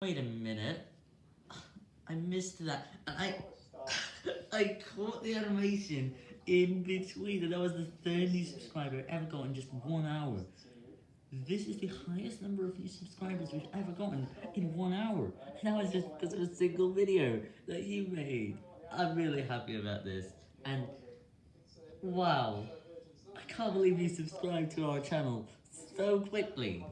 Wait a minute. I missed that. And I I caught the animation in between and that was the third new subscriber ever got in just one hour. This is the highest number of new subscribers we've ever gotten in one hour. And that was just because of a single video that you made. I'm really happy about this. And wow. I can't believe you subscribed to our channel so quickly.